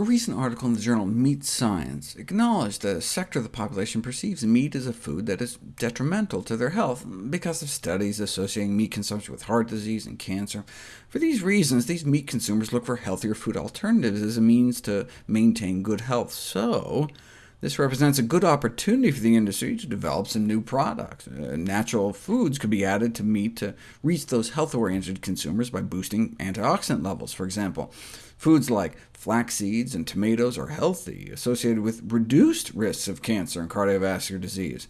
A recent article in the journal Meat Science acknowledged that a sector of the population perceives meat as a food that is detrimental to their health because of studies associating meat consumption with heart disease and cancer. For these reasons, these meat consumers look for healthier food alternatives as a means to maintain good health. So, this represents a good opportunity for the industry to develop some new products. Uh, natural foods could be added to meat to reach those health-oriented consumers by boosting antioxidant levels, for example. Foods like flax seeds and tomatoes are healthy, associated with reduced risks of cancer and cardiovascular disease.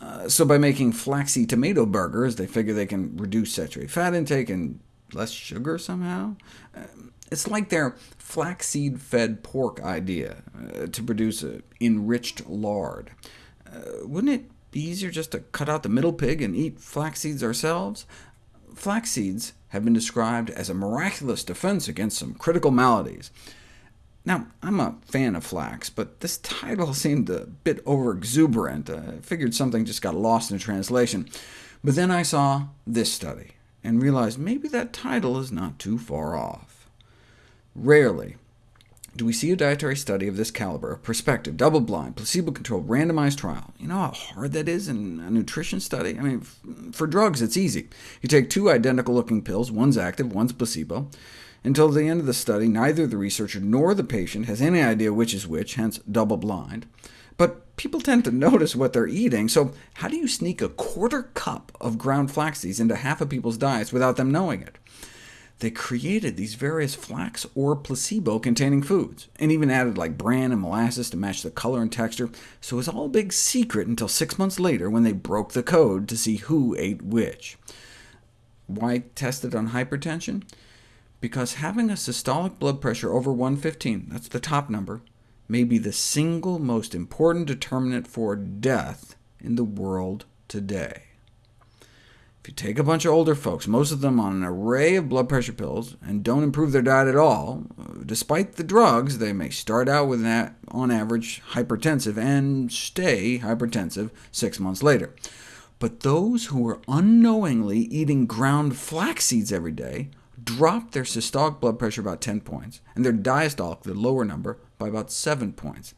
Uh, so by making flaxseed tomato burgers, they figure they can reduce saturated fat intake and less sugar somehow? Uh, it's like their flaxseed-fed pork idea, uh, to produce enriched lard. Uh, wouldn't it be easier just to cut out the middle pig and eat flaxseeds ourselves? Flaxseeds have been described as a miraculous defense against some critical maladies. Now, I'm a fan of flax, but this title seemed a bit over-exuberant. I figured something just got lost in translation. But then I saw this study, and realized maybe that title is not too far off. Rarely do we see a dietary study of this caliber, a prospective, double-blind, placebo-controlled, randomized trial. You know how hard that is in a nutrition study? I mean, for drugs, it's easy. You take two identical-looking pills, one's active, one's placebo. Until the end of the study, neither the researcher nor the patient has any idea which is which, hence double-blind. But people tend to notice what they're eating, so how do you sneak a quarter cup of ground flax seeds into half of people's diets without them knowing it? They created these various flax or placebo-containing foods, and even added like bran and molasses to match the color and texture, so it was all a big secret until six months later when they broke the code to see who ate which. Why test it on hypertension? Because having a systolic blood pressure over 115, that's the top number, may be the single most important determinant for death in the world today. You take a bunch of older folks, most of them on an array of blood pressure pills, and don't improve their diet at all, uh, despite the drugs, they may start out with, on average, hypertensive, and stay hypertensive six months later. But those who were unknowingly eating ground flax seeds every day dropped their systolic blood pressure about 10 points, and their diastolic, the lower number, by about 7 points.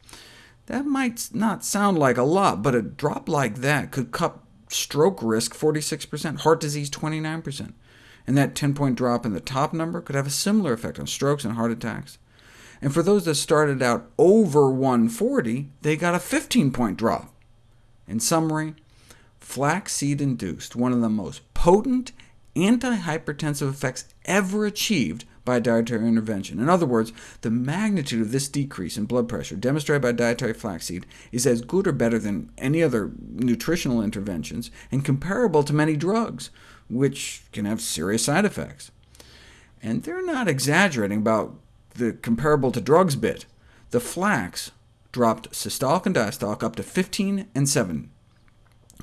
That might not sound like a lot, but a drop like that could cut stroke risk 46%, heart disease 29%. And that 10-point drop in the top number could have a similar effect on strokes and heart attacks. And for those that started out over 140, they got a 15-point drop. In summary, flaxseed-induced, one of the most potent antihypertensive effects ever achieved by dietary intervention. In other words, the magnitude of this decrease in blood pressure demonstrated by dietary flaxseed is as good or better than any other nutritional interventions, and comparable to many drugs, which can have serious side effects. And they're not exaggerating about the comparable to drugs bit. The flax dropped systolic and diastolic up to 15 and 7.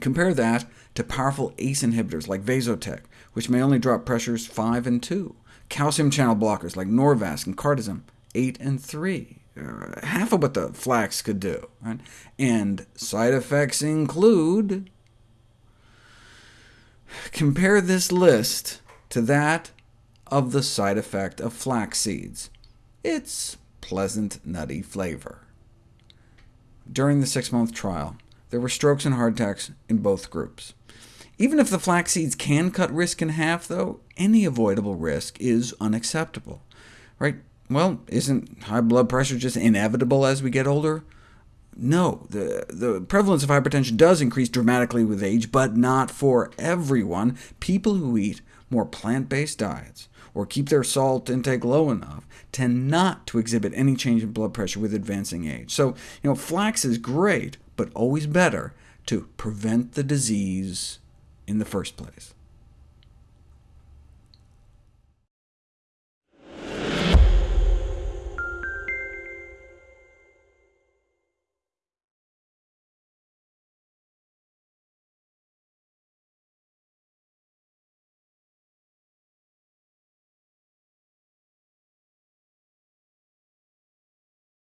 Compare that to powerful ACE inhibitors like Vasotec, which may only drop pressures 5 and 2 calcium channel blockers like Norvasc and Cardizem, 8 and 3, uh, half of what the flax could do. Right? And side effects include... Compare this list to that of the side effect of flax seeds. It's pleasant, nutty flavor. During the six-month trial, there were strokes and heart attacks in both groups. Even if the flax seeds can cut risk in half, though, any avoidable risk is unacceptable. Right? Well, isn't high blood pressure just inevitable as we get older? No, the, the prevalence of hypertension does increase dramatically with age, but not for everyone. People who eat more plant-based diets, or keep their salt intake low enough, tend not to exhibit any change in blood pressure with advancing age. So, you know, flax is great, but always better to prevent the disease in the first place.